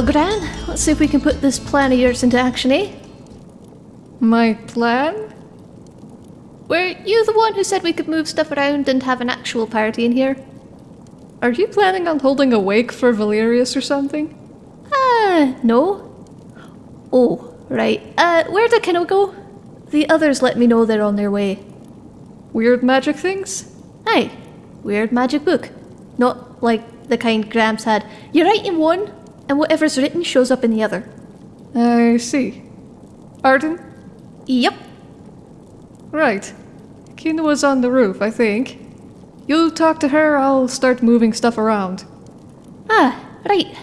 Well, Gran, let's see if we can put this plan of yours into action, eh? My plan? Were you the one who said we could move stuff around and have an actual party in here? Are you planning on holding a wake for Valerius or something? Ah, no. Oh, right. Uh, where did Kinoa go? The others let me know they're on their way. Weird magic things? Aye, weird magic book. Not like the kind Gramps had. You write in one, and whatever's written shows up in the other. I see. Arden? Yep. Right. Kinoa's on the roof, I think. You talk to her, I'll start moving stuff around. Ah, right.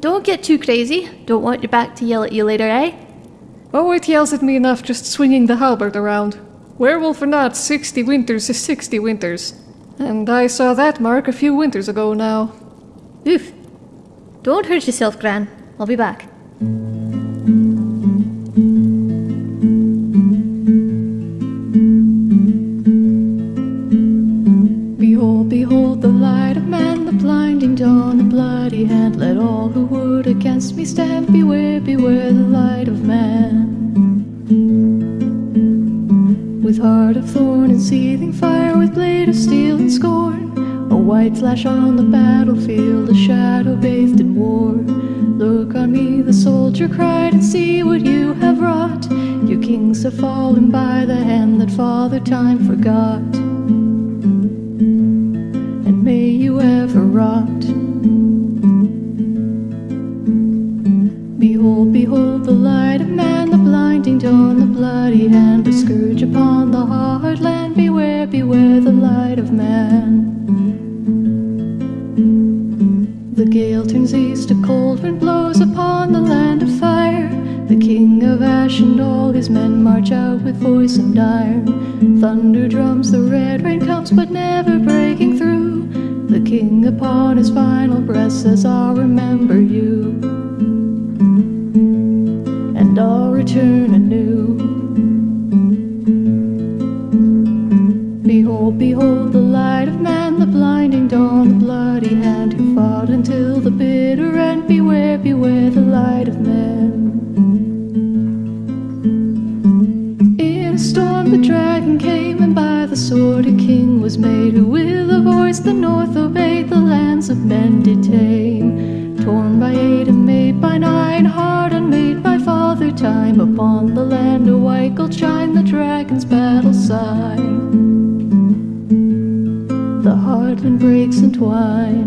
Don't get too crazy. Don't want your back to yell at you later, eh? Oh, it yells at me enough just swinging the halberd around. Werewolf or not, 60 winters is 60 winters. And I saw that mark a few winters ago now. Oof. Don't hurt yourself, Gran. I'll be back. Behold, behold the light of man, the blinding dawn, the bloody hand. Let all who would against me stand. Beware, beware the light of man. With heart of thorn and seething fire, with blade of steel and scorn. A white flash on the battlefield, a shadow bathed in war. Look on me, the soldier cried, and see what you have wrought. Your kings have fallen by the hand that Father Time forgot and may you ever rot. Behold, behold the light of man, the blinding dawn, the bloody hand, a scourge upon the hard land. Beware, beware the light of man. Gale turns east, a cold wind blows upon the land of fire. The king of ash and all his men march out with voice and iron. Thunder drums, the red rain comes, but never breaking through. The king upon his final breath says, I'll remember you. And I'll return anew. Behold, behold the Beware, the light of man. In a storm the dragon came, and by the sword a king was made, who with a voice the north obeyed, the lands of men did tame. Torn by eight and made by nine, hard unmade by father time, upon the land a white gold shine, the dragon's battle sign. The heartland breaks entwine. Behold,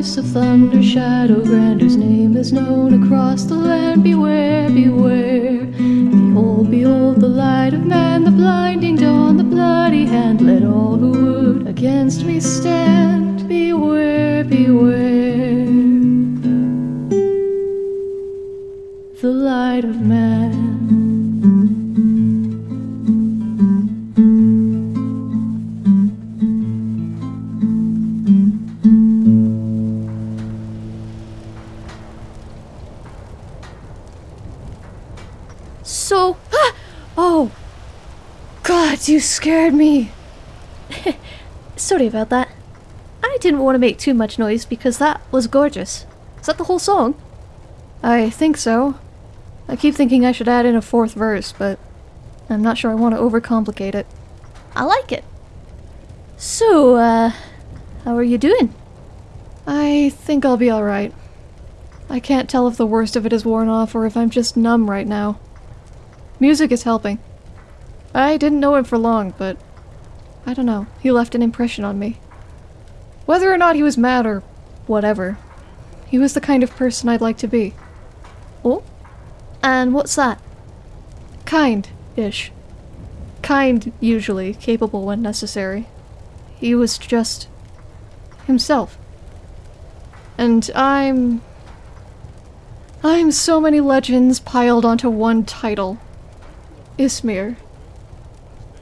voice of thunder, shadow grand, whose name is known across the land. Beware, beware. Behold, behold the light of man, the blinding dawn, the bloody hand. Let all who would against me stand. So. Ah! Oh! God, you scared me! Sorry about that. I didn't want to make too much noise because that was gorgeous. Is that the whole song? I think so. I keep thinking I should add in a fourth verse, but I'm not sure I want to overcomplicate it. I like it. So, uh, how are you doing? I think I'll be alright. I can't tell if the worst of it is worn off or if I'm just numb right now. Music is helping. I didn't know him for long, but I don't know. He left an impression on me. Whether or not he was mad or whatever, he was the kind of person I'd like to be. Oh? And what's that? Kind-ish. Kind, usually, capable when necessary. He was just himself. And I'm... I'm so many legends piled onto one title. Ysmir.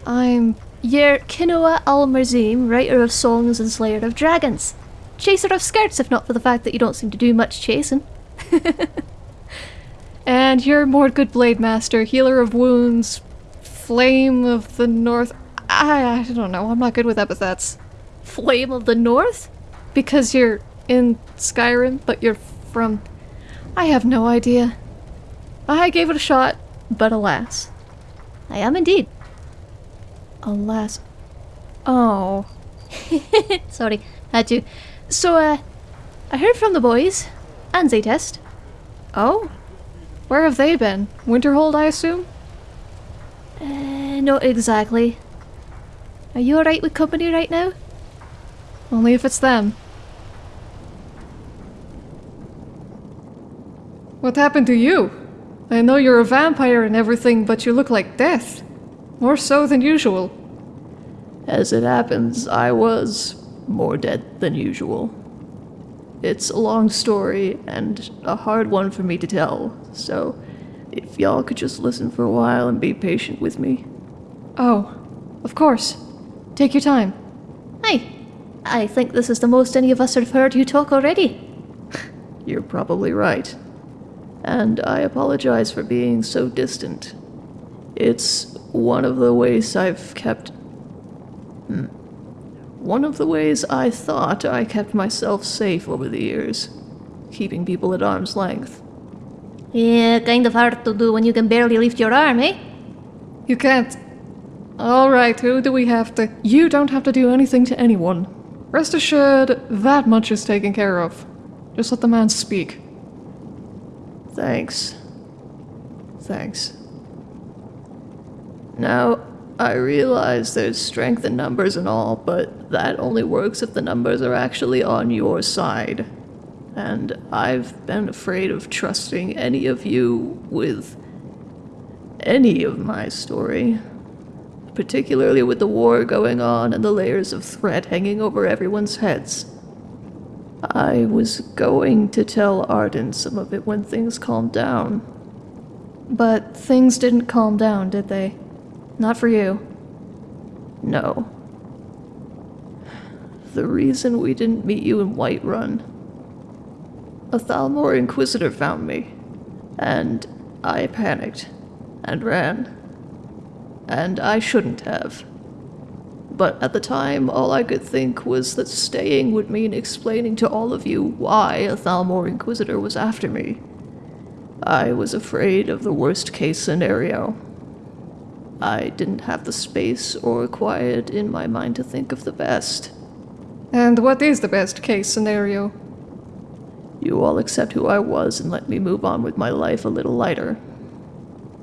I'm... You're Kinoa al-Marzim, writer of songs and slayer of dragons. Chaser of skirts, if not for the fact that you don't seem to do much chasing. And you're Mordgood Blade Master, healer of wounds, flame of the north. I, I don't know, I'm not good with epithets. Flame of the North? Because you're in Skyrim, but you're from. I have no idea. I gave it a shot, but alas. I am indeed. Alas. Oh. Sorry, had to. So, uh, I heard from the boys and Zaytest. Oh? Where have they been? Winterhold, I assume? Uh, not exactly. Are you alright with company right now? Only if it's them. What happened to you? I know you're a vampire and everything, but you look like death. More so than usual. As it happens, I was more dead than usual. It's a long story and a hard one for me to tell, so if y'all could just listen for a while and be patient with me. Oh, of course. Take your time. Hey, I think this is the most any of us have heard you talk already. You're probably right. And I apologize for being so distant. It's one of the ways I've kept. Hmm. One of the ways I thought I kept myself safe over the years, keeping people at arm's length. Yeah, kind of hard to do when you can barely lift your arm, eh? You can't. Alright, who do we have to? You don't have to do anything to anyone. Rest assured, that much is taken care of. Just let the man speak. Thanks. Thanks. Now, I realize there's strength in numbers and all, but that only works if the numbers are actually on your side. And I've been afraid of trusting any of you with any of my story. Particularly with the war going on and the layers of threat hanging over everyone's heads. I was going to tell Arden some of it when things calmed down. But things didn't calm down, did they? Not for you. No. The reason we didn't meet you in Whiterun. A Thalmor Inquisitor found me, and I panicked and ran. And I shouldn't have. But at the time, all I could think was that staying would mean explaining to all of you why a Thalmor Inquisitor was after me. I was afraid of the worst case scenario. I didn't have the space or quiet in my mind to think of the best. And what is the best case scenario? You all accept who I was and let me move on with my life a little lighter.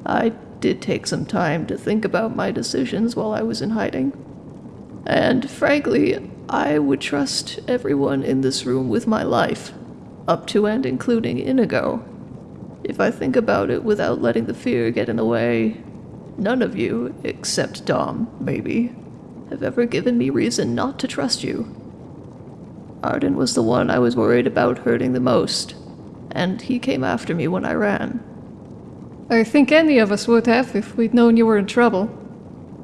I did take some time to think about my decisions while I was in hiding. And frankly, I would trust everyone in this room with my life, up to and including Inigo. If I think about it without letting the fear get in the way, none of you, except Dom, maybe, have ever given me reason not to trust you. Arden was the one I was worried about hurting the most, and he came after me when I ran. I think any of us would have if we'd known you were in trouble.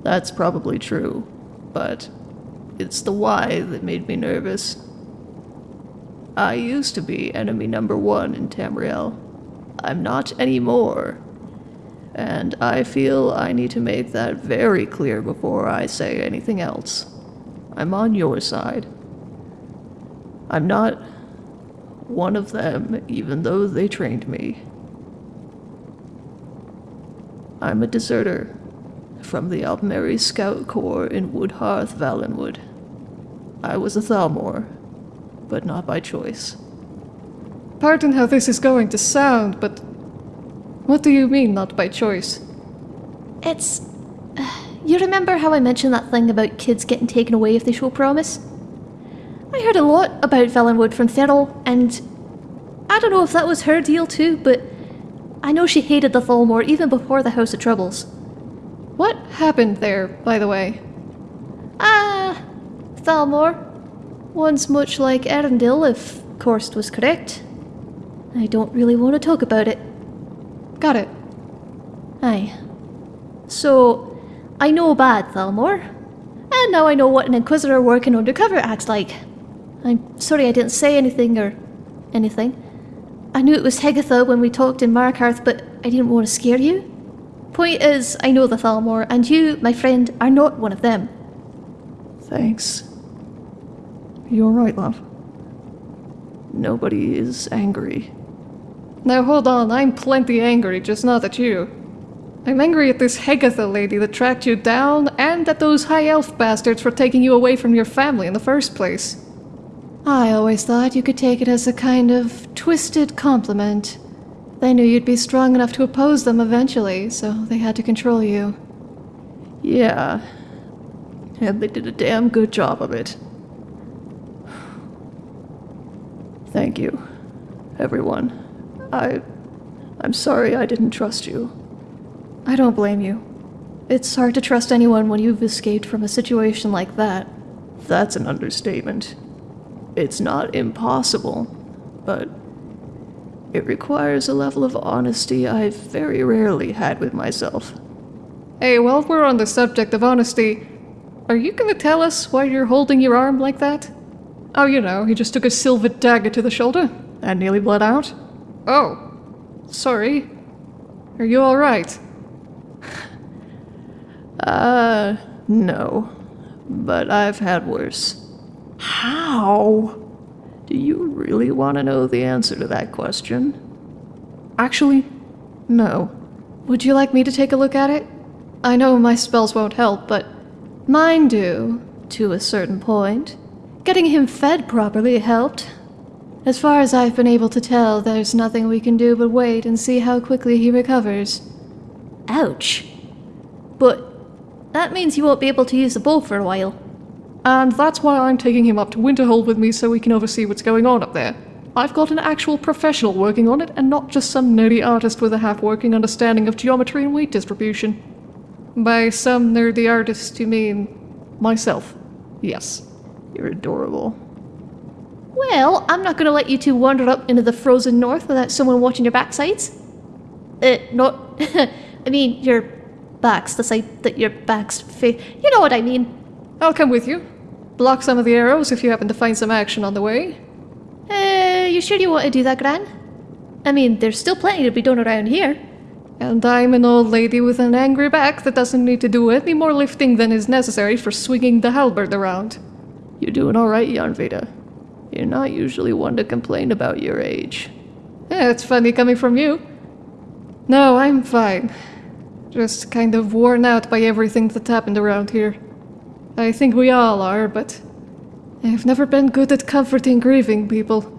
That's probably true, but it's the why that made me nervous. I used to be enemy number one in Tamriel. I'm not anymore. And I feel I need to make that very clear before I say anything else. I'm on your side. I'm not one of them, even though they trained me. I'm a deserter from the Aldmeri Scout Corps in Woodhearth, Valenwood. I was a Thalmor, but not by choice. Pardon how this is going to sound, but what do you mean, not by choice? It's. Uh, you remember how I mentioned that thing about kids getting taken away if they show promise? I heard a lot about Valenwood from Thurl, and I don't know if that was her deal too, but I know she hated the Thalmor even before the House of Troubles. What happened there, by the way? Ah, Thalmor. One's much like Arundel, if Korst was correct. I don't really want to talk about it. Got it. Aye. So, I know bad Thalmor, and now I know what an Inquisitor working undercover acts like. I'm sorry I didn't say anything or anything. I knew it was Hegatha when we talked in Markarth, but I didn't want to scare you. Point is, I know the Thalmor, and you, my friend, are not one of them. Thanks. You alright, love? Nobody is angry. Now hold on, I'm plenty angry, just not at you. I'm angry at this Hegatha lady that tracked you down, and at those high elf bastards for taking you away from your family in the first place. I always thought you could take it as a kind of twisted compliment. They knew you'd be strong enough to oppose them eventually, so they had to control you. Yeah. And they did a damn good job of it. Thank you, everyone. I. I'm sorry I didn't trust you. I don't blame you. It's hard to trust anyone when you've escaped from a situation like that. That's an understatement. It's not impossible, but it requires a level of honesty I've very rarely had with myself. Hey, while we're on the subject of honesty, are you gonna tell us why you're holding your arm like that? Oh, you know, he just took a silver dagger to the shoulder and nearly bled out. Oh, sorry. Are you alright? Uh, no. But I've had worse. How? Do you really want to know the answer to that question? Actually, no. Would you like me to take a look at it? I know my spells won't help, but Mine do, to a certain point. Getting him fed properly helped. As far as I've been able to tell, there's nothing we can do but wait and see how quickly he recovers. Ouch. But that means you won't be able to use the bow for a while. And that's why I'm taking him up to Winterhold with me so we can oversee what's going on up there. I've got an actual professional working on it and not just some nerdy artist with a half-working understanding of geometry and weight distribution. By some nerdy artist, you mean myself. Yes. You're adorable. Well, I'm not gonna let you two wander up into the frozen north without someone watching your backsides. Uh, not. I mean, your backs, the side that your backs face. You know what I mean. I'll come with you. Block some of the arrows if you happen to find some action on the way. Uh, you sure you want to do that, Gran? I mean, there's still plenty to be done around here. And I'm an old lady with an angry back that doesn't need to do any more lifting than is necessary for swinging the halberd around. You're doing alright, Yarnveda. You're not usually one to complain about your age. Yeah, it's funny coming from you. No, I'm fine. Just kind of worn out by everything that's happened around here. I think we all are, but I've never been good at comforting grieving people.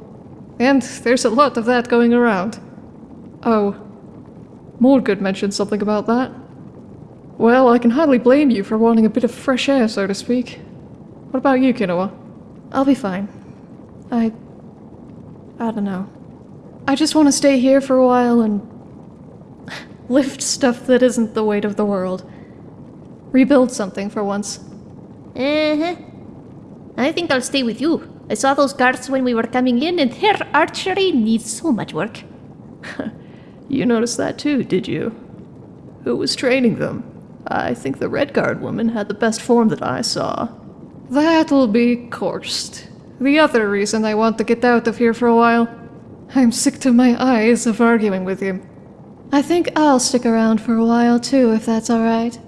And there's a lot of that going around. Oh, Mordgood mentioned something about that. Well, I can hardly blame you for wanting a bit of fresh air, so to speak. What about you, Kinoa? I'll be fine. I. I don't know. I just want to stay here for a while and. lift stuff that isn't the weight of the world. Rebuild something for once. Uh huh. I think I'll stay with you. I saw those guards when we were coming in, and their archery needs so much work. You noticed that too, did you? Who was training them? I think the Redguard woman had the best form that I saw. That'll be Korst. The other reason I want to get out of here for a while. I'm sick to my eyes of arguing with him. I think I'll stick around for a while too, if that's alright.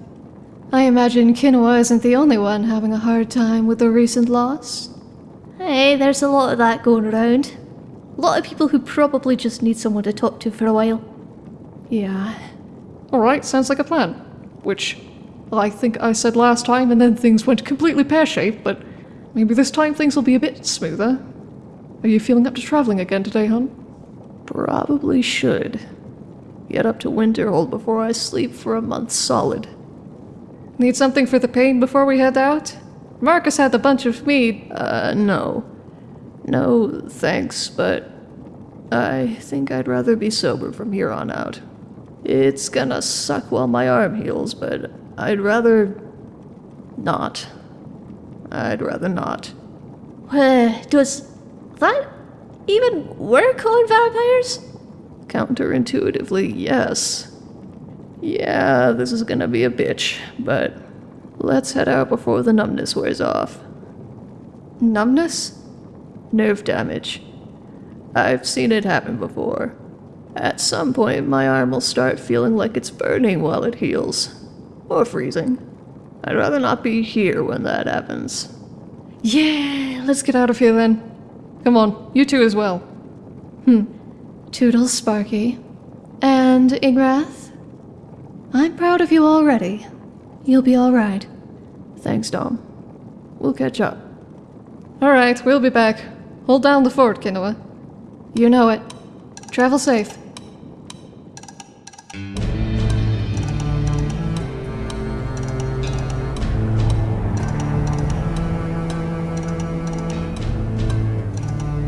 I imagine Kinoa isn't the only one having a hard time with the recent loss. Hey, there's a lot of that going around. A lot of people who probably just need someone to talk to for a while. Yeah. Alright, sounds like a plan. Which I think I said last time, and then things went completely pear shaped, but maybe this time things will be a bit smoother. Are you feeling up to traveling again today, hon? Probably should. Get up to Winterhold before I sleep for a month solid. Need something for the pain before we head out? Marcus had a bunch of mead. Uh, no. No, thanks, but I think I'd rather be sober from here on out. It's gonna suck while my arm heals, but I'd rather not. I'd rather not. Uh, does that even work on vampires? Counterintuitively, yes. Yeah, this is gonna be a bitch, but let's head out before the numbness wears off. Numbness? Nerve damage. I've seen it happen before. At some point, my arm will start feeling like it's burning while it heals. Or freezing. I'd rather not be here when that happens. Yeah, let's get out of here then. Come on, you two as well. Hmm. Toodles, Sparky. And Ingrath? I'm proud of you already. You'll be alright. Thanks, Dom. We'll catch up. Alright, we'll be back. Hold down the fort, Kinoa. You know it. Travel safe.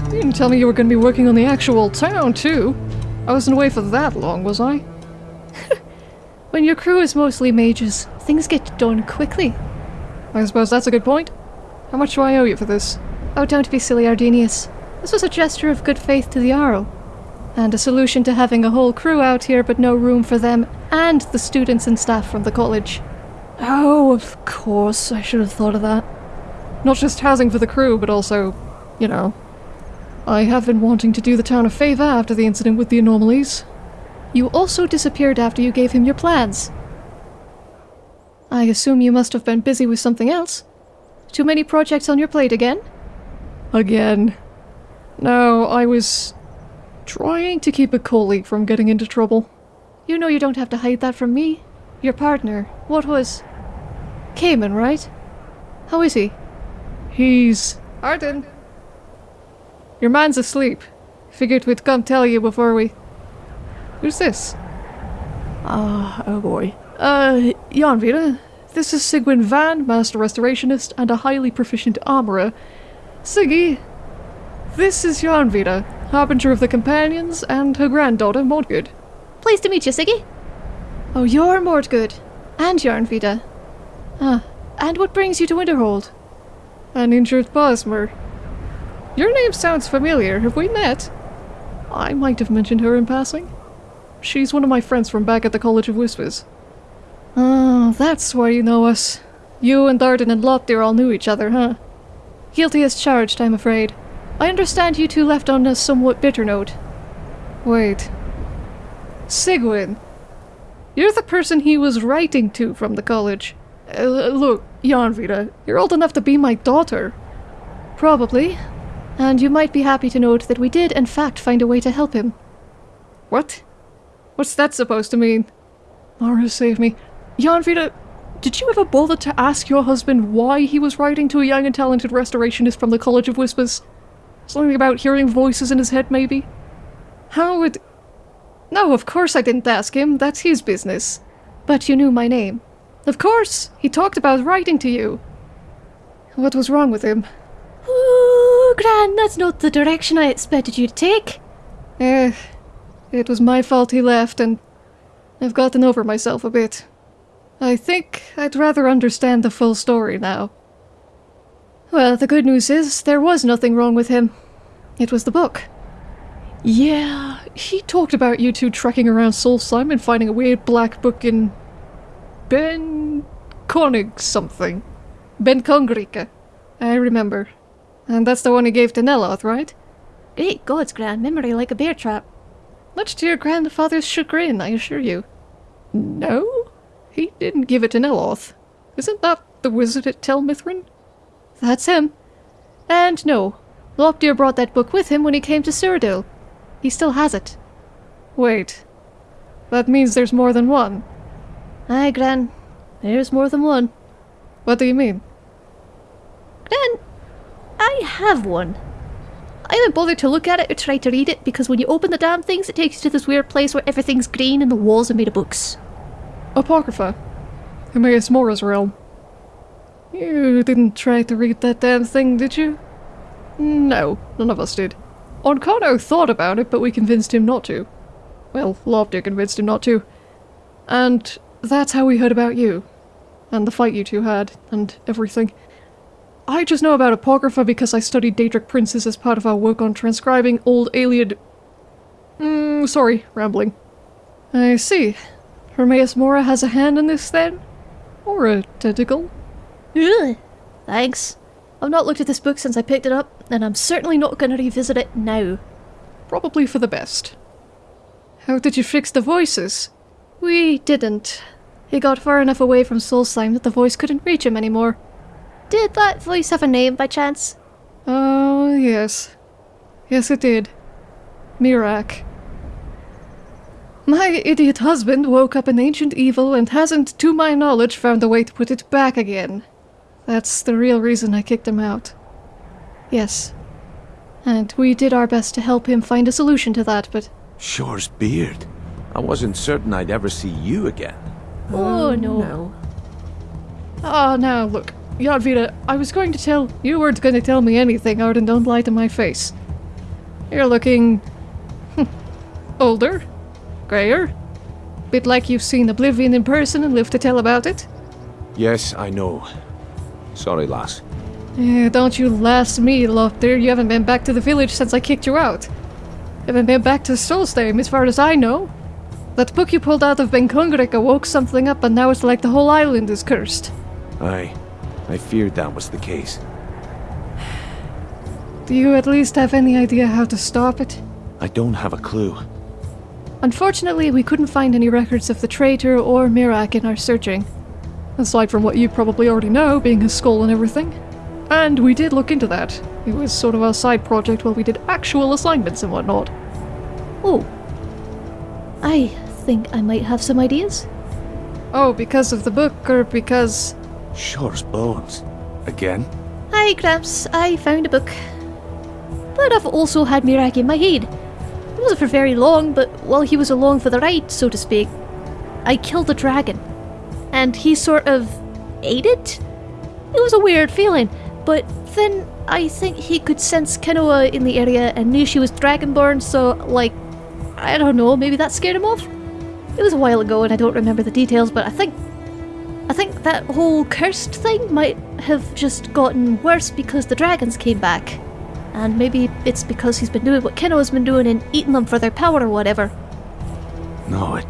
You didn't tell me you were going to be working on the actual town, too. I wasn't away for that long, was I? When your crew is mostly mages, things get done quickly. I suppose that's a good point. How much do I owe you for this? Oh, don't be silly, Ardenius. This was a gesture of good faith to the Jarl. And a solution to having a whole crew out here but no room for them and the students and staff from the college. Oh, of course. I should have thought of that. Not just housing for the crew, but also, you know. I have been wanting to do the town a favour after the incident with the anomalies. You also disappeared after you gave him your plans. I assume you must have been busy with something else. Too many projects on your plate again? Again. No, I was trying to keep a colleague from getting into trouble. You know you don't have to hide that from me. Your partner. What was. Cayman, right? How is he? He's. Arden! Your man's asleep. Figured we'd come tell you before we. Who's this? Ah, oh boy. Uh, Jan Vita. This is Sigwin Van, Master Restorationist and a highly proficient armorer. Siggy, this is Jan Vita, Harbinger of the Companions, and her granddaughter, Mordgood. Pleased to meet you, Siggy. Oh, you're Mordgood. And Yarnvita. Ah, and what brings you to Winterhold? An injured Bosmer. Your name sounds familiar. Have we met? I might have mentioned her in passing. She's one of my friends from back at the College of Whispers. Oh, that's why you know us. You and Darden and Loptir all knew each other, huh? Guilty as charged, I'm afraid. I understand you two left on a somewhat bitter note. Wait. Sigwin. You're the person he was writing to from the college. Uh, look, Janvita, you're old enough to be my daughter. Probably. And you might be happy to note that we did, in fact, find a way to help him. What? What's that supposed to mean? Mara, save me. Janvita, did you ever bother to ask your husband why he was writing to a young and talented restorationist from the College of Whispers? Something about hearing voices in his head, maybe? How would... No, of course I didn't ask him. That's his business. But you knew my name. Of course! He talked about writing to you. What was wrong with him? Ooh, Gran, that's not the direction I expected you to take. Eh, it was my fault he left, and I've gotten over myself a bit. I think I'd rather understand the full story now. Well, the good news is there was nothing wrong with him. It was the book. Yeah, he talked about you two trekking around Solstheim and finding a weird black book in... Ben... Konig something. Ben Kongrika. I remember. And that's the one he gave to Neloth, right? Great gods, Gran, memory like a bear trap. Much to your grandfather's chagrin, I assure you. No? He didn't give it to Neloth. Isn't that the wizard at Tel Mithryn? That's him. And no, Lopdir brought that book with him when he came to Cyrodiil. He still has it. Wait. That means there's more than one. Aye, Gran. There's more than one. What do you mean? Gran, I have one. I haven't bothered to look at it or try to read it because when you open the damn things, it takes you to this weird place where everything's green and the walls are made of books. Apocrypha. Hermaeus Mora's realm. You didn't try to read that damn thing, did you? No, none of us did. Onkano thought about it, but we convinced him not to. Well, Lopdir convinced him not to. And that's how we heard about you. And the fight you two had, and everything. I just know about Apocrypha because I studied Daedric Princes as part of our work on transcribing Old Iliad. Mm, sorry, rambling. I see. Hermaeus Mora has a hand in this then? Or a tentacle? Ugh. Thanks. I've not looked at this book since I picked it up, and I'm certainly not going to revisit it now. Probably for the best. How did you fix the voices? We didn't. He got far enough away from Solstheim that the voice couldn't reach him anymore. Did that voice have a name by chance? Oh, yes. Yes, it did. Miraak. My idiot husband woke up an ancient evil and hasn't, to my knowledge, found a way to put it back again. That's the real reason I kicked him out. Yes. And we did our best to help him find a solution to that, but Shor's beard. I wasn't certain I'd ever see you again. Oh, no. Oh now look, Yadvita, I was going to tell you weren't going to tell me anything, Arden. Don't lie to my face. You're looking hmm, older, grayer, bit like you've seen Oblivion in person and lived to tell about it. Yes, I know. Sorry, lass. Eh, don't you lass me, Lothar. You haven't been back to the village since I kicked you out. Haven't been back to Solstheim as far as I know. That book you pulled out of Ben Kungrik awoke something up, and now it's like the whole island is cursed. Aye, I feared that was the case. Do you at least have any idea how to stop it? I don't have a clue. Unfortunately, we couldn't find any records of the traitor or Miraak in our searching. Aside from what you probably already know, being his skull and everything. And we did look into that. It was sort of our side project while we did actual assignments and whatnot. Oh. I think I might have some ideas. Oh, because of the book, or because. Shor's bones. Again? Hi, Gramps. I found a book. But I've also had Miraak in my head. It wasn't for very long, but while he was along for the ride, so to speak, I killed a dragon. And he sort of ate it? It was a weird feeling, but then I think he could sense Kinoa in the area and knew she was dragonborn, so, like, I don't know, maybe that scared him off? It was a while ago and I don't remember the details, but I think. I think that whole cursed thing might have just gotten worse because the dragons came back. And maybe it's because he's been doing what Kinoa's been doing and eating them for their power or whatever. No, it,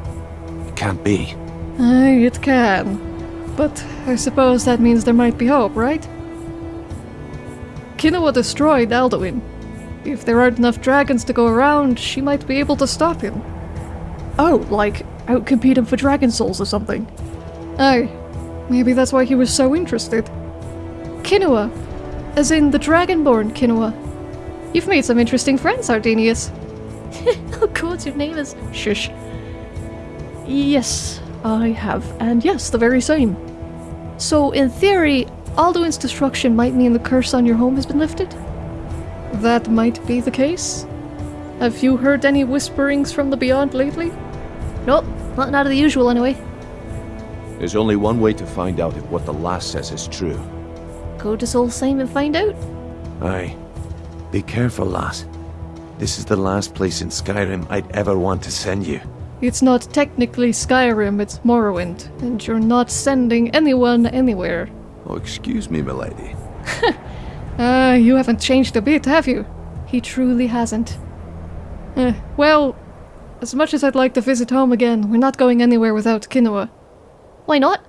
it can't be. Aye, it can. But I suppose that means there might be hope, right? Kinoa destroyed Alduin. If there aren't enough dragons to go around, she might be able to stop him. Oh, like outcompete him for dragon souls or something. Aye, maybe that's why he was so interested. Kinoa, as in the Dragonborn Kinoa. You've made some interesting friends, Ardenius. oh god, your name is. Shush. Yes, I have, and yes, the very same. So, in theory, Alduin's destruction might mean the curse on your home has been lifted? That might be the case. Have you heard any whisperings from the beyond lately? Nope, nothing out of the usual anyway. There's only one way to find out if what the lass says is true. Go to Solstheim and find out. Aye. Be careful, lass. This is the last place in Skyrim I'd ever want to send you. It's not technically Skyrim, it's Morrowind, and you're not sending anyone anywhere. Oh, excuse me, milady. Ah, you haven't changed a bit, have you? He truly hasn't. Eh, well, as much as I'd like to visit home again, we're not going anywhere without Kinoa. Why not?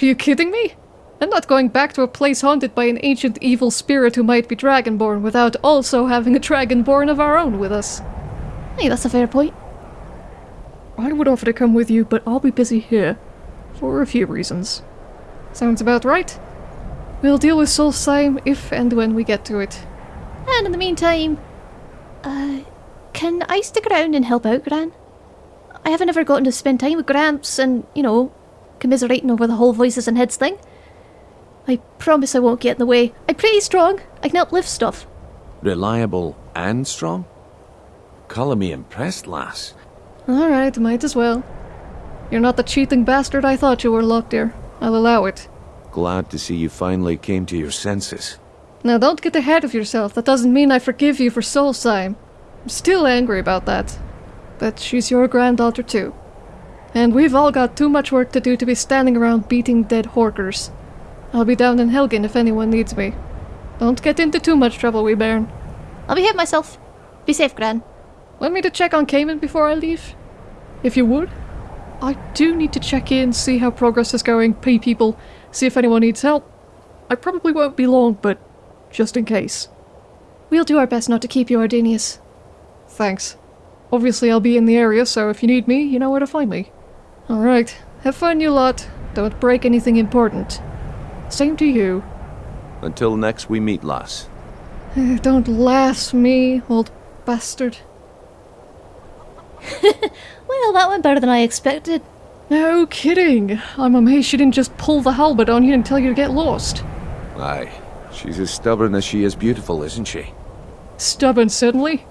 Are you kidding me? I'm not going back to a place haunted by an ancient evil spirit who might be dragonborn without also having a dragonborn of our own with us. Hey, that's a fair point. I would offer to come with you, but I'll be busy here. For a few reasons. Sounds about right. We'll deal with Solstheim if and when we get to it. And in the meantime, uh, can I stick around and help out, Gran? I haven't ever gotten to spend time with Gramps and, you know, commiserating over the whole voices and heads thing. I promise I won't get in the way. I'm pretty strong. I can uplift stuff. Reliable and strong? Call me impressed, lass. Alright, might as well. You're not the cheating bastard I thought you were, Lockdear. I'll allow it. Glad to see you finally came to your senses. Now don't get ahead of yourself. That doesn't mean I forgive you for Soul Solstheim. I'm still angry about that. But she's your granddaughter too. And we've all got too much work to do to be standing around beating dead horkers. I'll be down in Helgen if anyone needs me. Don't get into too much trouble, wee bairn. I'll behave myself. Be safe, Gran. Want me to check on Cayman before I leave? If you would. I do need to check in, see how progress is going, pay people, see if anyone needs help. I probably won't be long, but just in case. We'll do our best not to keep you, Ardenius. Thanks. Obviously, I'll be in the area, so if you need me, you know where to find me. Alright, have fun, you lot. Don't break anything important. Same to you. Until next we meet, lass. Eh, Don't laugh me, old bastard. Well, that went better than I expected. No kidding. I'm amazed she didn't just pull the halberd on you and tell you to get lost. Aye. She's as stubborn as she is beautiful, isn't she? Stubborn, certainly.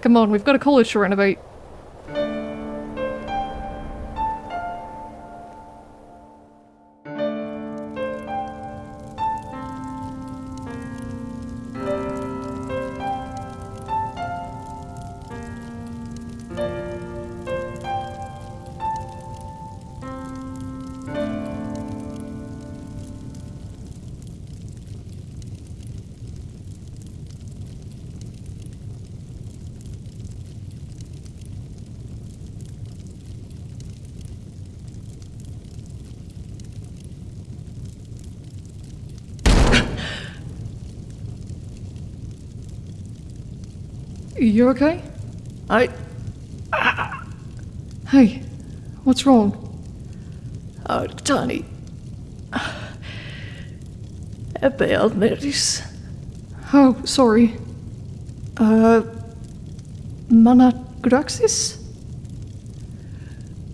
Come on, we've got a college to renovate. You okay? I. Hey, what's wrong? Oh, Uh, Tani. Ebealmeris. Oh, sorry. Uh, Managraxis?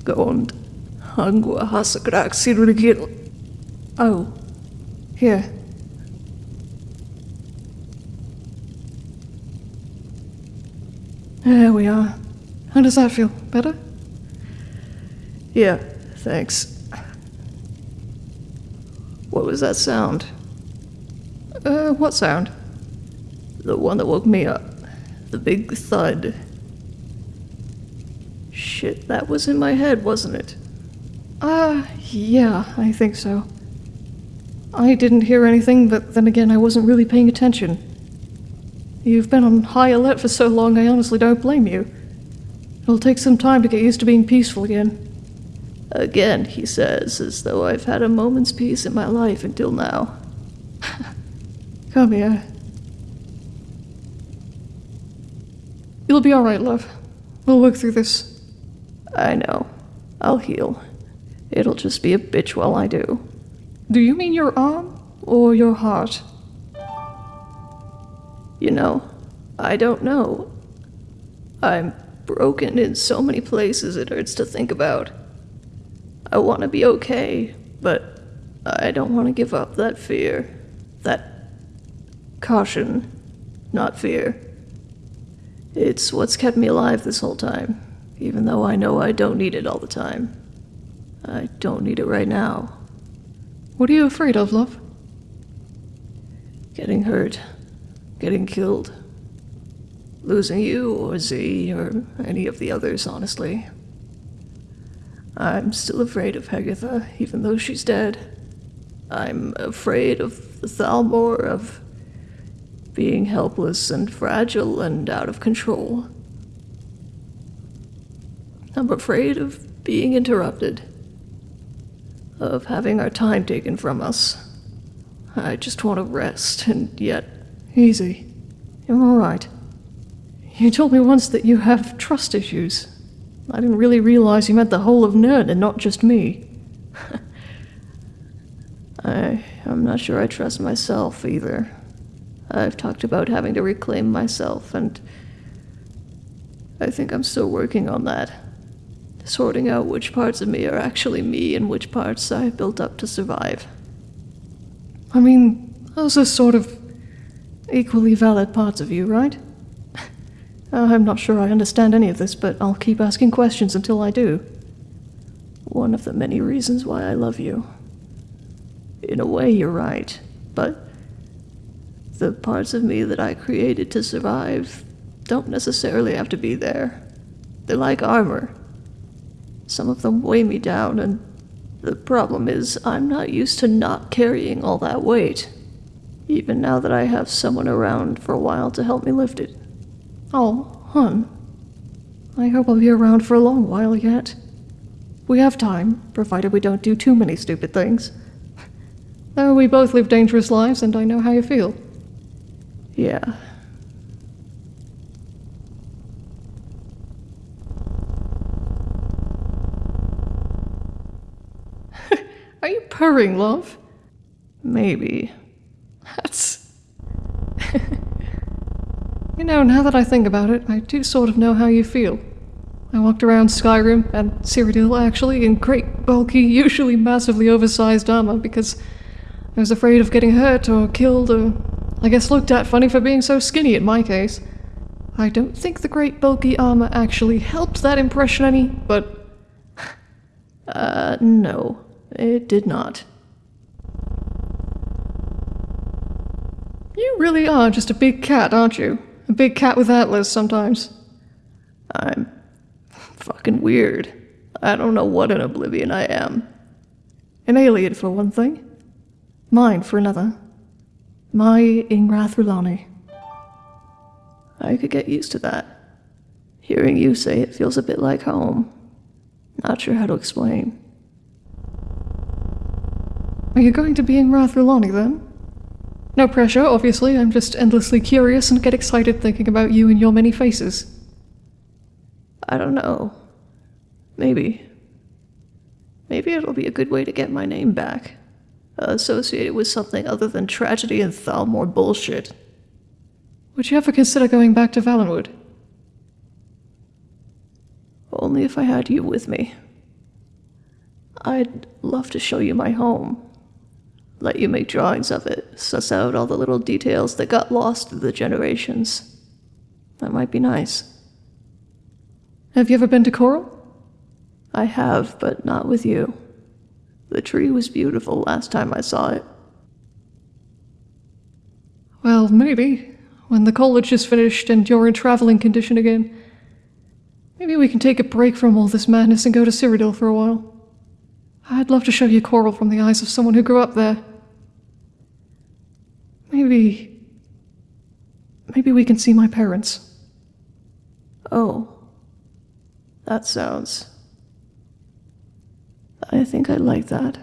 Gond. Hangua hasagraxi rigil. Oh, here. There we are. How does that feel? Better? Yeah, thanks. What was that sound? Uh, what sound? The one that woke me up. The big thud. Shit, that was in my head, wasn't it? Uh, yeah, I think so. I didn't hear anything, but then again, I wasn't really paying attention. You've been on high alert for so long, I honestly don't blame you. It'll take some time to get used to being peaceful again. Again, he says, as though I've had a moment's peace in my life until now. Come here. You'll be alright, love. We'll work through this. I know. I'll heal. It'll just be a bitch while I do. Do you mean your arm or your heart? You know, I don't know. I'm broken in so many places it hurts to think about. I want to be okay, but I don't want to give up that fear. That caution, not fear. It's what's kept me alive this whole time, even though I know I don't need it all the time. I don't need it right now. What are you afraid of, love? Getting hurt, getting killed, losing you or Z or any of the others, honestly. I'm still afraid of Hegatha, even though she's dead. I'm afraid of the Thalmor, of being helpless and fragile and out of control. I'm afraid of being interrupted, of having our time taken from us. I just want to rest, and yet, Easy. You're alright. You told me once that you have trust issues. I didn't really realize you meant the whole of Nirn and not just me. I, I'm not sure I trust myself either. I've talked about having to reclaim myself, and I think I'm still working on that. Sorting out which parts of me are actually me and which parts I built up to survive. I mean, those are sort of equally valid parts of you, right? Uh, I'm not sure I understand any of this, but I'll keep asking questions until I do. One of the many reasons why I love you. In a way, you're right, but the parts of me that I created to survive don't necessarily have to be there. They're like armor. Some of them weigh me down, and the problem is I'm not used to not carrying all that weight, even now that I have someone around for a while to help me lift it. Oh, hun. I hope I'll be around for a long while yet. We have time, provided we don't do too many stupid things. Though we both live dangerous lives, and I know how you feel. Yeah. Are you purring, love? Maybe. That's. You know, now that I think about it, I do sort of know how you feel. I walked around Skyrim and Cyrodiil actually in great, bulky, usually massively oversized armor because I was afraid of getting hurt or killed or, I guess, looked at funny for being so skinny in my case. I don't think the great bulky armor actually helped that impression any, but. Uh, no, it did not. You really are just a big cat, aren't you? A big cat with antlers sometimes. I'm fucking weird. I don't know what an oblivion I am. An alien for one thing. Mine for another. My Ingrath Rulani. I could get used to that. Hearing you say it feels a bit like home. Not sure how to explain. Are you going to be in Rathrulani then? No pressure, obviously. I'm just endlessly curious and get excited thinking about you and your many faces. I don't know. Maybe. Maybe it'll be a good way to get my name back. Associated with something other than tragedy and Thalmor bullshit. Would you ever consider going back to Valenwood? Only if I had you with me. I'd love to show you my home. Let you make drawings of it, suss out all the little details that got lost through the generations. That might be nice. Have you ever been to Chorrol? I have, but not with you. The tree was beautiful last time I saw it. Well, maybe. When the college is finished and you're in traveling condition again. Maybe we can take a break from all this madness and go to Cyrodiil for a while. I'd love to show you Chorrol from the eyes of someone who grew up there. Maybe. Maybe we can see my parents. Oh. That sounds. I think I'd like that.